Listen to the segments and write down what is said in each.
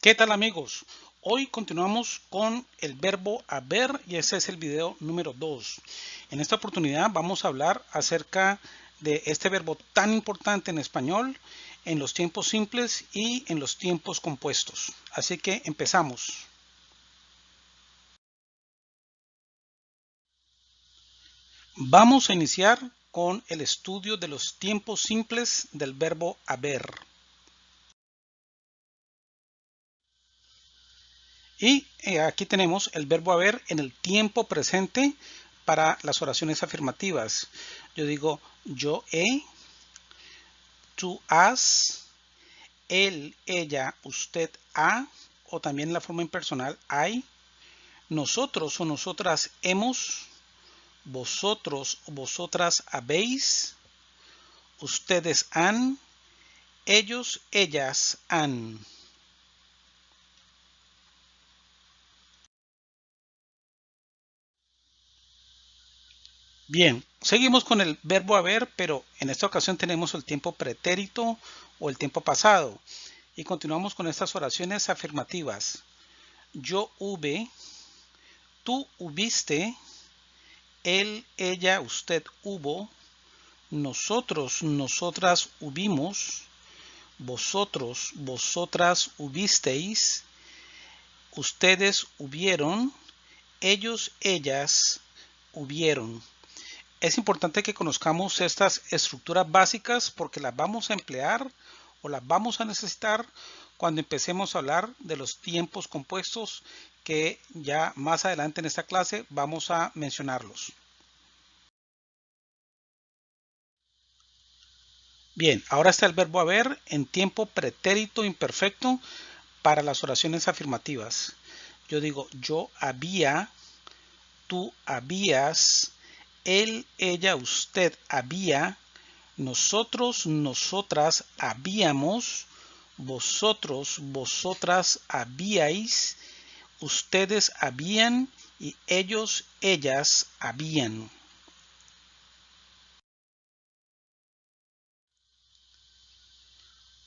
¿Qué tal amigos? Hoy continuamos con el verbo haber y ese es el video número 2. En esta oportunidad vamos a hablar acerca de este verbo tan importante en español en los tiempos simples y en los tiempos compuestos. Así que empezamos. Vamos a iniciar con el estudio de los tiempos simples del verbo haber. Y eh, aquí tenemos el verbo haber en el tiempo presente para las oraciones afirmativas. Yo digo yo he, tú has, él, ella, usted ha, o también la forma impersonal hay, nosotros o nosotras hemos, vosotros o vosotras habéis, ustedes han, ellos, ellas han. Bien, seguimos con el verbo haber, pero en esta ocasión tenemos el tiempo pretérito o el tiempo pasado. Y continuamos con estas oraciones afirmativas. Yo hube, tú hubiste, él, ella, usted hubo, nosotros, nosotras hubimos, vosotros, vosotras hubisteis, ustedes hubieron, ellos, ellas hubieron. Es importante que conozcamos estas estructuras básicas porque las vamos a emplear o las vamos a necesitar cuando empecemos a hablar de los tiempos compuestos que ya más adelante en esta clase vamos a mencionarlos. Bien, ahora está el verbo haber en tiempo pretérito imperfecto para las oraciones afirmativas. Yo digo yo había, tú habías, él, ella, usted había, nosotros, nosotras habíamos, vosotros, vosotras habíais, ustedes habían y ellos, ellas habían.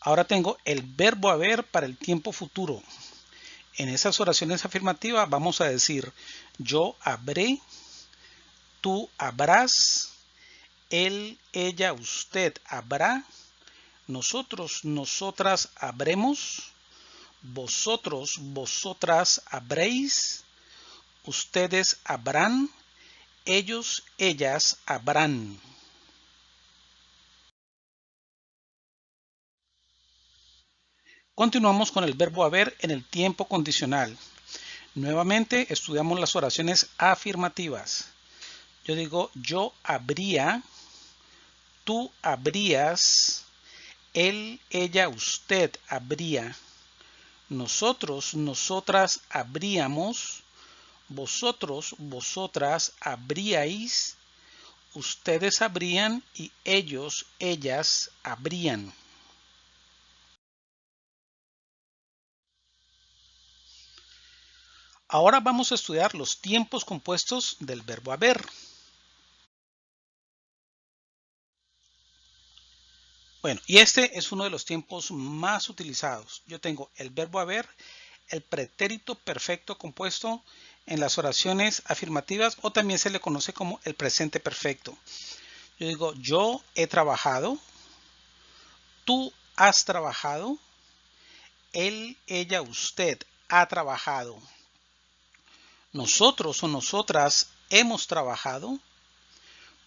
Ahora tengo el verbo haber para el tiempo futuro. En esas oraciones afirmativas vamos a decir yo habré, tú habrás, él, ella, usted habrá, nosotros, nosotras habremos, vosotros, vosotras habréis, ustedes habrán, ellos, ellas habrán. Continuamos con el verbo haber en el tiempo condicional. Nuevamente estudiamos las oraciones afirmativas. Yo digo yo habría, tú habrías, él, ella, usted habría, nosotros, nosotras habríamos, vosotros, vosotras habríais, ustedes habrían y ellos, ellas habrían. Ahora vamos a estudiar los tiempos compuestos del verbo haber. Bueno, y este es uno de los tiempos más utilizados. Yo tengo el verbo haber, el pretérito perfecto compuesto en las oraciones afirmativas o también se le conoce como el presente perfecto. Yo digo, yo he trabajado, tú has trabajado, él, ella, usted ha trabajado. Nosotros o nosotras hemos trabajado,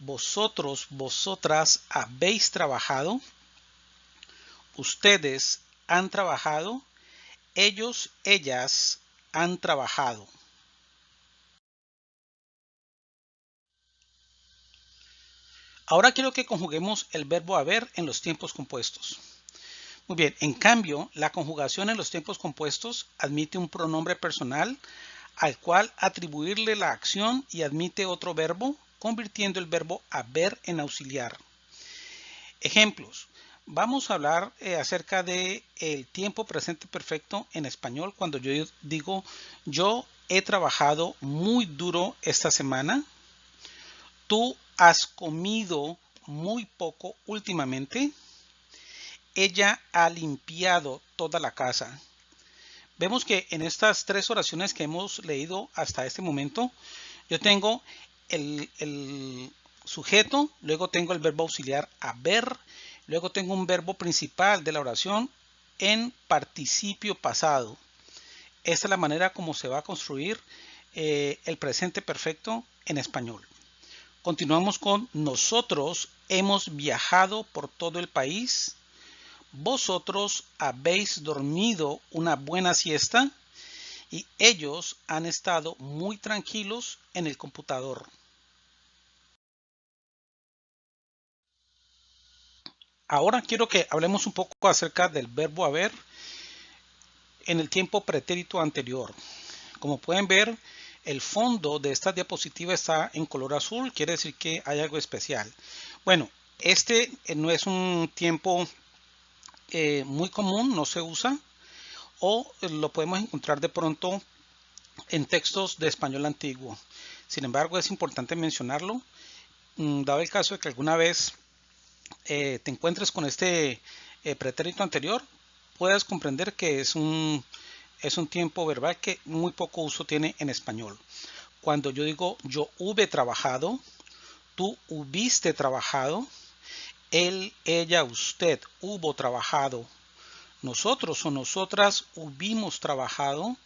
vosotros, vosotras habéis trabajado, ustedes han trabajado, ellos, ellas han trabajado. Ahora quiero que conjuguemos el verbo haber en los tiempos compuestos. Muy bien, en cambio, la conjugación en los tiempos compuestos admite un pronombre personal al cual atribuirle la acción y admite otro verbo, convirtiendo el verbo haber en auxiliar. Ejemplos. Vamos a hablar eh, acerca de el tiempo presente perfecto en español cuando yo digo yo he trabajado muy duro esta semana. Tú has comido muy poco últimamente. Ella ha limpiado toda la casa. Vemos que en estas tres oraciones que hemos leído hasta este momento, yo tengo el, el sujeto, luego tengo el verbo auxiliar haber, luego tengo un verbo principal de la oración en participio pasado. Esta es la manera como se va a construir eh, el presente perfecto en español. Continuamos con nosotros hemos viajado por todo el país. Vosotros habéis dormido una buena siesta y ellos han estado muy tranquilos en el computador. Ahora quiero que hablemos un poco acerca del verbo haber en el tiempo pretérito anterior. Como pueden ver, el fondo de esta diapositiva está en color azul, quiere decir que hay algo especial. Bueno, este eh, no es un tiempo eh, muy común, no se usa, o lo podemos encontrar de pronto en textos de español antiguo. Sin embargo, es importante mencionarlo, mm, dado el caso de que alguna vez eh, te encuentres con este pretérito anterior, puedas comprender que es un es un tiempo verbal que muy poco uso tiene en español. Cuando yo digo yo hube trabajado, tú hubiste trabajado, él, ella, usted hubo trabajado, nosotros o nosotras hubimos trabajado,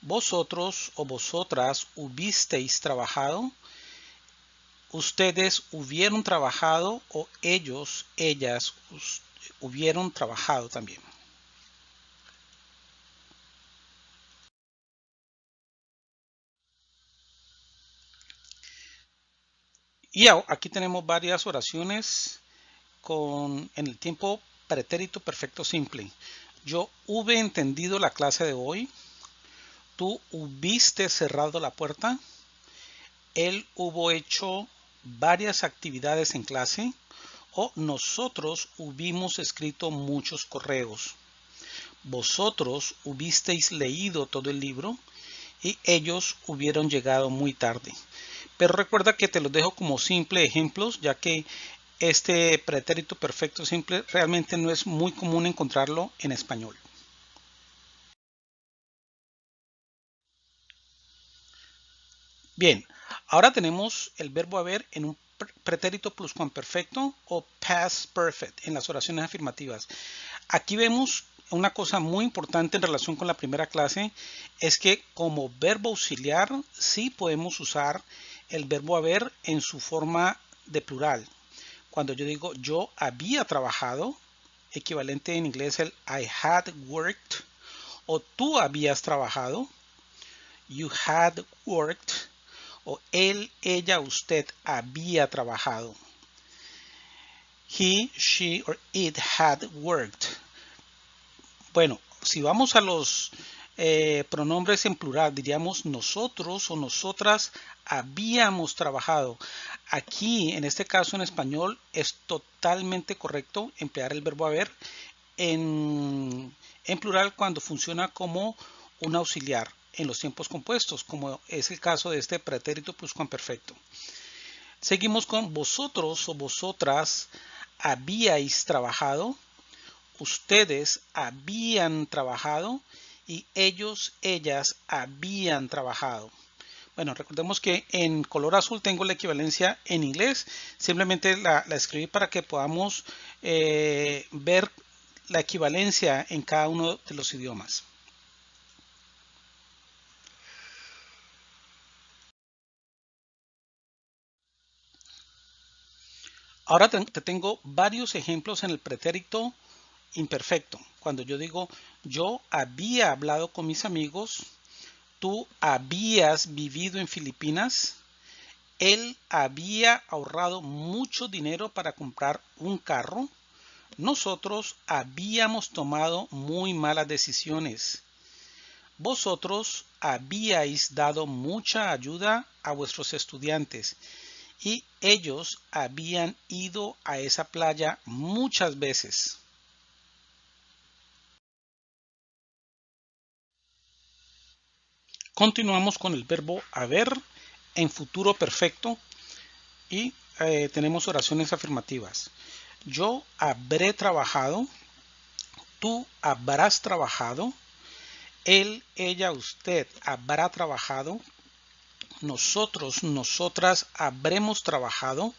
vosotros o vosotras hubisteis trabajado, ustedes hubieron trabajado o ellos, ellas hubieron trabajado también. Y aquí tenemos varias oraciones con, en el tiempo pretérito perfecto simple. Yo hube entendido la clase de hoy. Tú hubiste cerrado la puerta. Él hubo hecho varias actividades en clase. O nosotros hubimos escrito muchos correos. Vosotros hubisteis leído todo el libro y ellos hubieron llegado muy tarde. Pero recuerda que te los dejo como simple ejemplos, ya que este pretérito perfecto simple realmente no es muy común encontrarlo en español. Bien, ahora tenemos el verbo haber en un pretérito pluscuamperfecto o past perfect en las oraciones afirmativas. Aquí vemos una cosa muy importante en relación con la primera clase es que como verbo auxiliar sí podemos usar el verbo haber en su forma de plural. Cuando yo digo yo había trabajado, equivalente en inglés el I had worked, o tú habías trabajado, you had worked, o él, ella, usted había trabajado. He, she, or it had worked. Bueno, si vamos a los eh, pronombres en plural, diríamos nosotros o nosotras habíamos trabajado. Aquí, en este caso en español, es totalmente correcto emplear el verbo haber en, en plural cuando funciona como un auxiliar en los tiempos compuestos, como es el caso de este pretérito pluscuamperfecto. Seguimos con vosotros o vosotras habíais trabajado, ustedes habían trabajado y ellos, ellas habían trabajado. Bueno, recordemos que en color azul tengo la equivalencia en inglés. Simplemente la, escribí para que podamos eh, ver la equivalencia en cada uno de los idiomas. Ahora te tengo varios ejemplos en el pretérito imperfecto. Cuando yo digo yo había hablado con mis amigos, tú habías vivido en Filipinas, él había ahorrado mucho dinero para comprar un carro, nosotros habíamos tomado muy malas decisiones. Vosotros habíais dado mucha ayuda a vuestros estudiantes y ellos habían ido a esa playa muchas veces. Continuamos con el verbo haber en futuro perfecto y eh, tenemos oraciones afirmativas. Yo habré trabajado, tú habrás trabajado, Él, ella, usted habrá trabajado. Nosotros, nosotras habremos trabajado.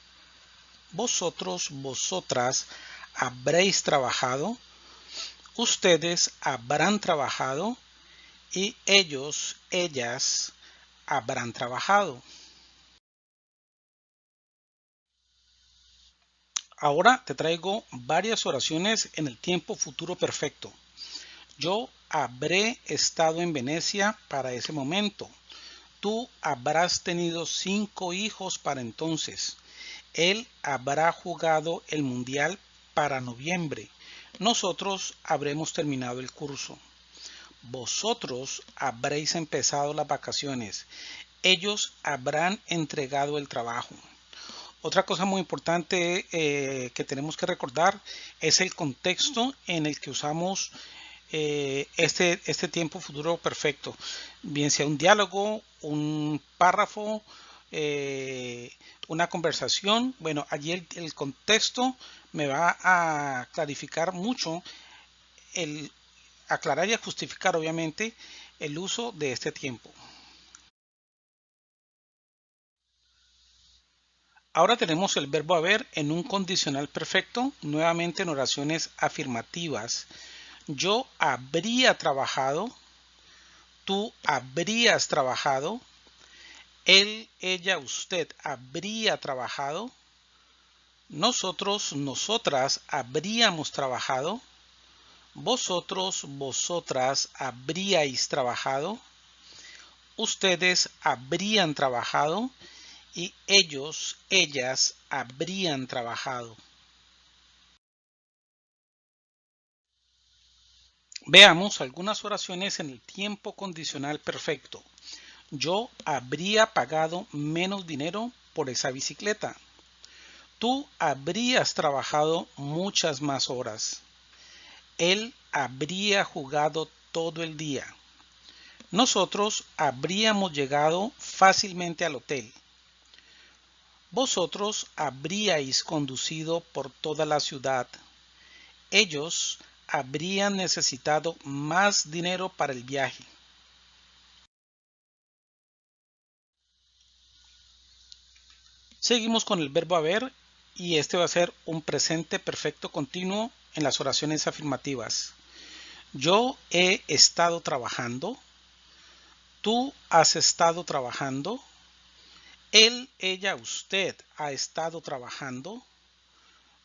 Vosotros, vosotras habréis trabajado. Ustedes habrán trabajado. Y ellos, ellas habrán trabajado. Ahora te traigo varias oraciones en el tiempo futuro perfecto. Yo habré estado en Venecia para ese momento. Tú habrás tenido cinco hijos para entonces. Él habrá jugado el mundial para noviembre. Nosotros habremos terminado el curso. Vosotros habréis empezado las vacaciones. Ellos habrán entregado el trabajo. Otra cosa muy importante eh, que tenemos que recordar es el contexto en el que usamos eh, este, este tiempo futuro perfecto, bien sea un diálogo, un párrafo, eh, una conversación. Bueno, allí el, el, contexto me va a clarificar mucho, el aclarar y a justificar obviamente el uso de este tiempo. Ahora tenemos el verbo haber en un condicional perfecto, nuevamente en oraciones afirmativas. Yo habría trabajado, tú habrías trabajado, él, ella, usted habría trabajado, nosotros, nosotras habríamos trabajado, vosotros, vosotras habríais trabajado, ustedes habrían trabajado, y ellos, ellas habrían trabajado. Veamos algunas oraciones en el tiempo condicional perfecto. Yo habría pagado menos dinero por esa bicicleta. Tú habrías trabajado muchas más horas. Él habría jugado todo el día. Nosotros habríamos llegado fácilmente al hotel. Vosotros habríais conducido por toda la ciudad. Ellos habrían necesitado más dinero para el viaje. Seguimos con el verbo haber y este va a ser un presente perfecto continuo en las oraciones afirmativas. Yo he estado trabajando. Tú has estado trabajando. Él, ella, usted ha estado trabajando.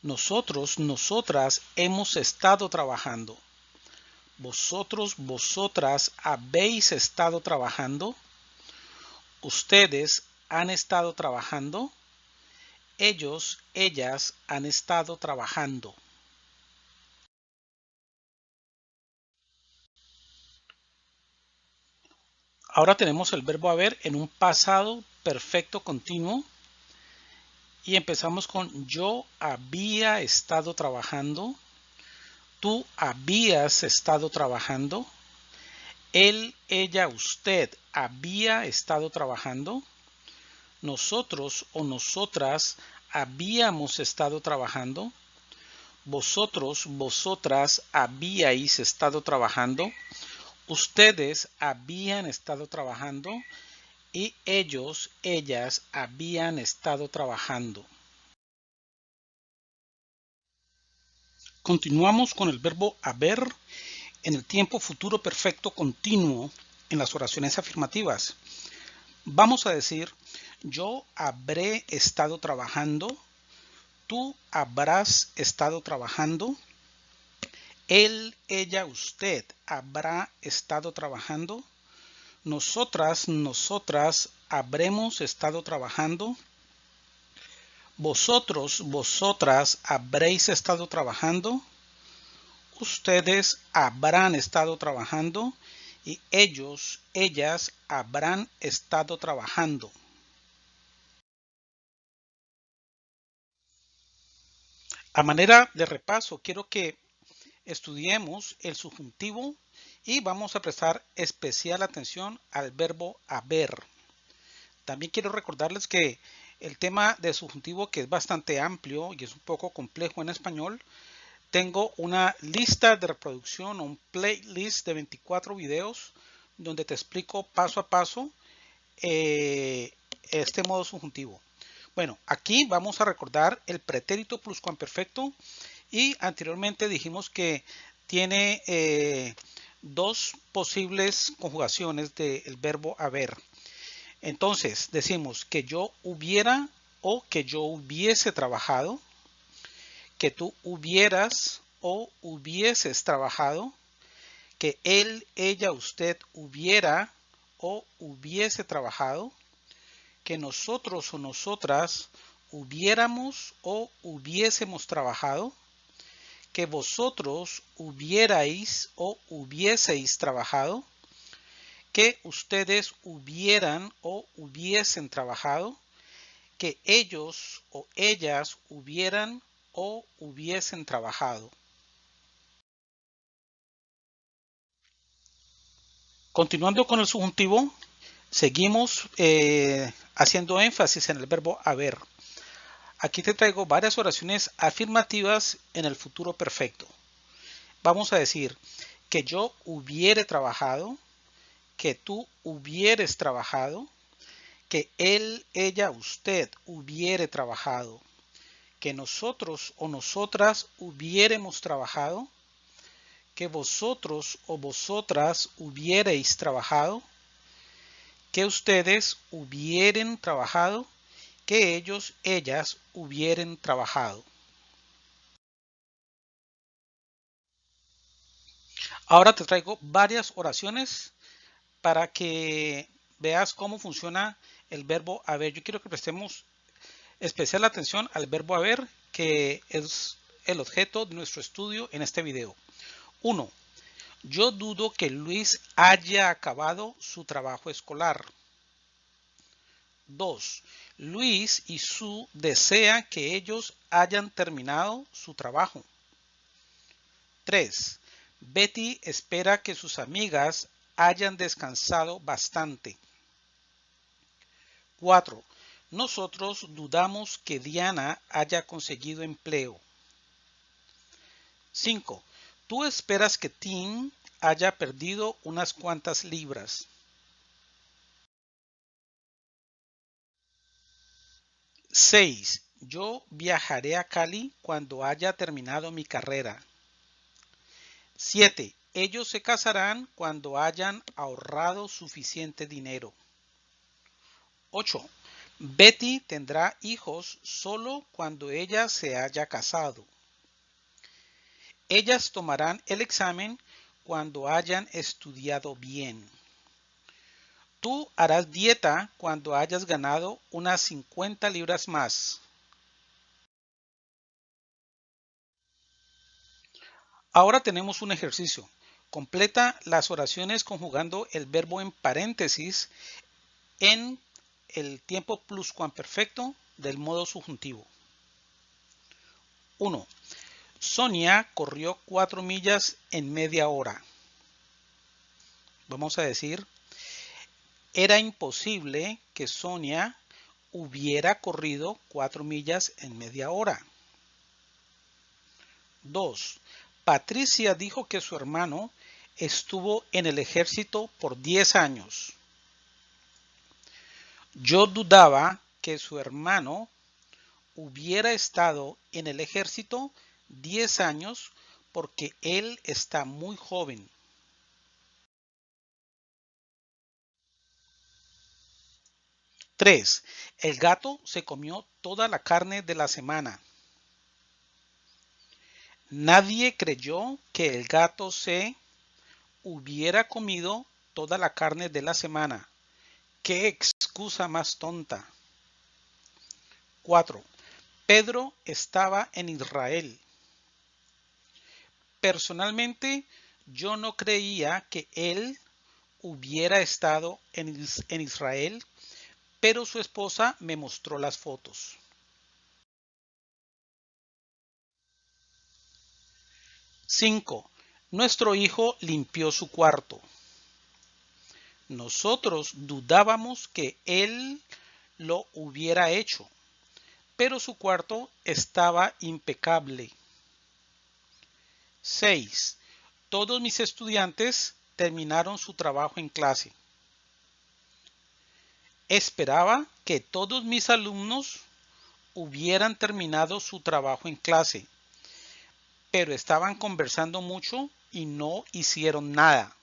Nosotros, nosotras hemos estado trabajando. Vosotros, vosotras habéis estado trabajando. Ustedes han estado trabajando. Ellos, ellas han estado trabajando. Ahora tenemos el verbo haber en un pasado perfecto continuo y empezamos con yo había estado trabajando, tú habías estado trabajando, él, ella, usted había estado trabajando, nosotros o nosotras habíamos estado trabajando, vosotros, vosotras habíais estado trabajando, ustedes habían estado trabajando y ellos, ellas habían estado trabajando. Continuamos con el verbo haber en el tiempo futuro perfecto continuo en las oraciones afirmativas. Vamos a decir, yo habré estado trabajando, tú habrás estado trabajando, él, ella, usted habrá estado trabajando, nosotras, nosotras habremos estado trabajando. Vosotros, vosotras habréis estado trabajando. Ustedes habrán estado trabajando y ellos, ellas habrán estado trabajando. A manera de repaso, quiero que estudiemos el subjuntivo y vamos a prestar especial atención al verbo haber. También quiero recordarles que el tema de subjuntivo que es bastante amplio y es un poco complejo en español, tengo una lista de reproducción, un playlist de 24 videos donde te explico paso a paso eh, este modo subjuntivo. Bueno, aquí vamos a recordar el pretérito pluscuamperfecto y anteriormente dijimos que tiene eh, dos posibles conjugaciones del verbo haber. Entonces decimos que yo hubiera o que yo hubiese trabajado, que tú hubieras o hubieses trabajado, que él, ella, usted hubiera o hubiese trabajado, que nosotros o nosotras hubiéramos o hubiésemos trabajado, que vosotros hubierais o hubieseis trabajado, que ustedes hubieran o hubiesen trabajado, que ellos o ellas hubieran o hubiesen trabajado. Continuando con el subjuntivo, seguimos eh, haciendo énfasis en el verbo haber. Aquí te traigo varias oraciones afirmativas en el futuro perfecto. Vamos a decir que yo hubiere trabajado, que tú hubieres trabajado, que él, ella, usted hubiere trabajado, que nosotros o nosotras hubiéremos trabajado, que vosotros o vosotras hubierais trabajado, que ustedes hubieren trabajado, que ellos, ellas hubieren trabajado. Ahora te traigo varias oraciones para que veas cómo funciona el verbo haber. Yo quiero que prestemos especial atención al verbo haber, que es el objeto de nuestro estudio en este video. 1. Yo dudo que Luis haya acabado su trabajo escolar. 2. Luis y Sue desean que ellos hayan terminado su trabajo. 3. Betty espera que sus amigas hayan descansado bastante. 4. Nosotros dudamos que Diana haya conseguido empleo. 5. Tú esperas que Tim haya perdido unas cuantas libras. Seis. Yo viajaré a Cali cuando haya terminado mi carrera. 7. Ellos se casarán cuando hayan ahorrado suficiente dinero. 8. Betty tendrá hijos solo cuando ella se haya casado. Ellas tomarán el examen cuando hayan estudiado bien. Tú harás dieta cuando hayas ganado unas 50 libras más. Ahora tenemos un ejercicio. Completa las oraciones conjugando el verbo en paréntesis en el tiempo pluscuamperfecto del modo subjuntivo. 1. Sonia corrió cuatro millas en media hora. Vamos a decir, era imposible que Sonia hubiera corrido cuatro millas en media hora. 2. Patricia dijo que su hermano estuvo en el ejército por 10 años. Yo dudaba que su hermano hubiera estado en el ejército 10 años porque él está muy joven. Tres, el gato se comió toda la carne de la semana. Nadie creyó que el gato se hubiera comido toda la carne de la semana. ¡Qué excusa más tonta! 4. Pedro estaba en Israel. Personalmente, yo no creía que él hubiera estado en, Israel, pero su esposa me mostró las fotos. Cinco. Nuestro hijo limpió su cuarto. Nosotros dudábamos que él lo hubiera hecho, pero su cuarto estaba impecable. 6. Todos mis estudiantes terminaron su trabajo en clase. Esperaba que todos mis alumnos hubieran terminado su trabajo en clase, pero estaban conversando mucho y no hicieron nada.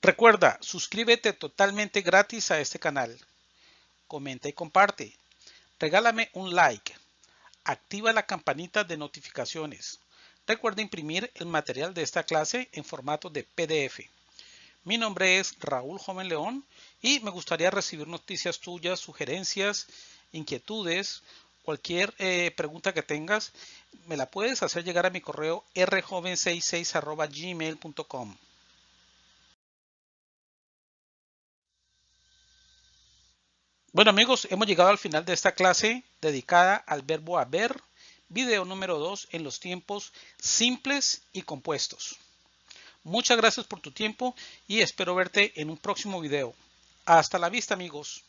Recuerda, suscríbete totalmente gratis a este canal. Comenta y comparte. Regálame un like. Activa la campanita de notificaciones. Recuerda imprimir el material de esta clase en formato de PDF. Mi nombre es Raúl Joven León y me gustaría recibir noticias tuyas, sugerencias, inquietudes, cualquier eh, pregunta que tengas, me la puedes hacer llegar a mi correo rjoven66 Bueno amigos, hemos llegado al final de esta clase dedicada al verbo haber, video número 2 en los tiempos simples y compuestos. Muchas gracias por tu tiempo y espero verte en un próximo video. Hasta la vista amigos.